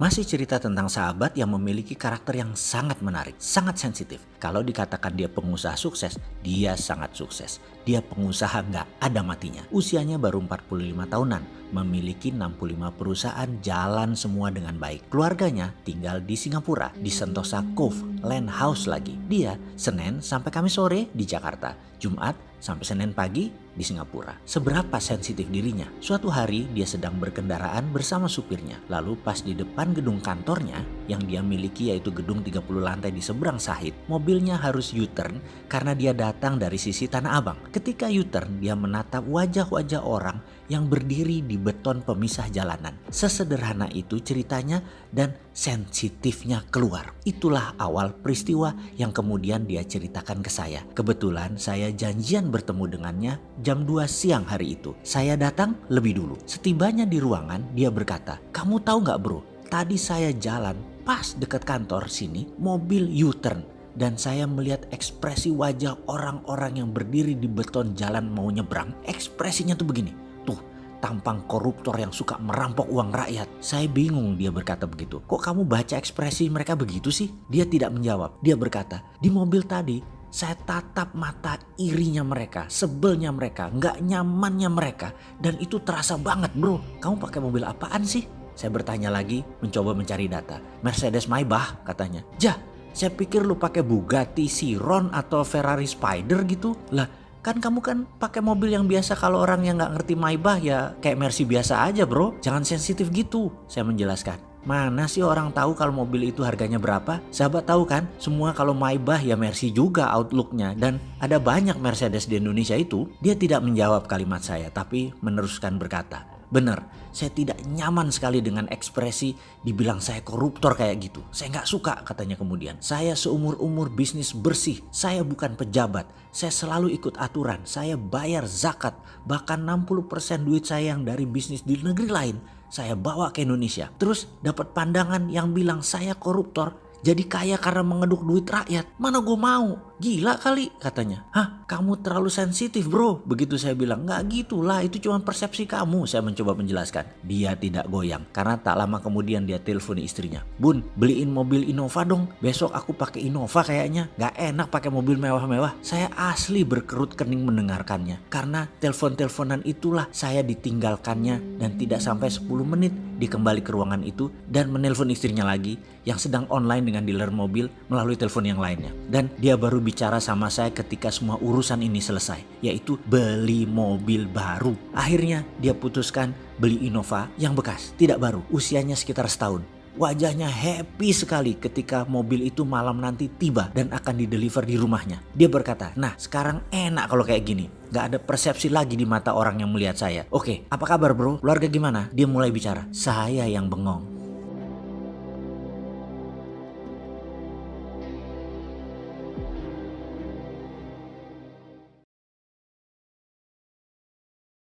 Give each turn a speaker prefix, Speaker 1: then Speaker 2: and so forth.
Speaker 1: Masih cerita tentang sahabat yang memiliki karakter yang sangat menarik, sangat sensitif. Kalau dikatakan dia pengusaha sukses, dia sangat sukses. Dia pengusaha nggak ada matinya. Usianya baru 45 tahunan, memiliki 65 perusahaan jalan semua dengan baik. Keluarganya tinggal di Singapura, di Sentosa Cove, Land House lagi. Dia Senin sampai Kamis sore di Jakarta, Jumat sampai Senin pagi di Singapura. Seberapa sensitif dirinya? Suatu hari dia sedang berkendaraan bersama supirnya. Lalu pas di depan gedung kantornya yang dia miliki yaitu gedung 30 lantai di seberang Sahid, mobilnya harus U-turn karena dia datang dari sisi Tanah Abang. Ketika U-turn dia menatap wajah-wajah orang yang berdiri di beton pemisah jalanan. Sesederhana itu ceritanya dan sensitifnya keluar. Itulah awal peristiwa yang kemudian dia ceritakan ke saya. Kebetulan saya janjian bertemu dengannya jam 2 siang hari itu. Saya datang lebih dulu. Setibanya di ruangan dia berkata, kamu tahu nggak bro, tadi saya jalan pas dekat kantor sini mobil U-turn dan saya melihat ekspresi wajah orang-orang yang berdiri di beton jalan mau nyebrang. Ekspresinya tuh begini. Tuh, tampang koruptor yang suka merampok uang rakyat. Saya bingung dia berkata begitu. Kok kamu baca ekspresi mereka begitu sih? Dia tidak menjawab. Dia berkata, di mobil tadi saya tatap mata irinya mereka, sebelnya mereka, nggak nyamannya mereka. Dan itu terasa banget bro. Kamu pakai mobil apaan sih? Saya bertanya lagi, mencoba mencari data. Mercedes Maybach katanya. Jah, saya pikir lu pakai Bugatti Chiron atau Ferrari Spider gitu. Lah, kan kamu kan pakai mobil yang biasa kalau orang yang nggak ngerti Maybach ya kayak Mercy biasa aja bro. Jangan sensitif gitu, saya menjelaskan. Mana sih orang tahu kalau mobil itu harganya berapa? Sahabat tahu kan, semua kalau Maybach ya Mercy juga outlooknya dan ada banyak Mercedes di Indonesia itu. Dia tidak menjawab kalimat saya tapi meneruskan berkata, Bener, saya tidak nyaman sekali dengan ekspresi dibilang saya koruptor kayak gitu. Saya nggak suka katanya kemudian. Saya seumur-umur bisnis bersih, saya bukan pejabat. Saya selalu ikut aturan, saya bayar zakat. Bahkan 60% duit saya yang dari bisnis di negeri lain, saya bawa ke Indonesia. Terus dapat pandangan yang bilang saya koruptor, jadi kaya karena mengeduk duit rakyat. Mana gue mau? Gila kali katanya. Hah kamu terlalu sensitif bro. Begitu saya bilang nggak gitulah itu cuma persepsi kamu. Saya mencoba menjelaskan. Dia tidak goyang karena tak lama kemudian dia telepon istrinya. Bun beliin mobil Innova dong. Besok aku pakai Innova kayaknya. Gak enak pakai mobil mewah-mewah. Saya asli berkerut kening mendengarkannya. Karena telepon-teleponan itulah saya ditinggalkannya dan tidak sampai 10 menit dikembali ke ruangan itu dan menelpon istrinya lagi yang sedang online dengan dealer mobil melalui telepon yang lainnya. Dan dia baru bicara sama saya ketika semua urusan ini selesai, yaitu beli mobil baru. Akhirnya dia putuskan beli Innova yang bekas, tidak baru, usianya sekitar setahun. Wajahnya happy sekali ketika mobil itu malam nanti tiba dan akan dideliver di rumahnya. Dia berkata, nah sekarang enak kalau kayak gini. Gak ada persepsi lagi di mata orang yang melihat saya. Oke, apa kabar bro? Keluarga gimana? Dia mulai bicara. Saya yang bengong.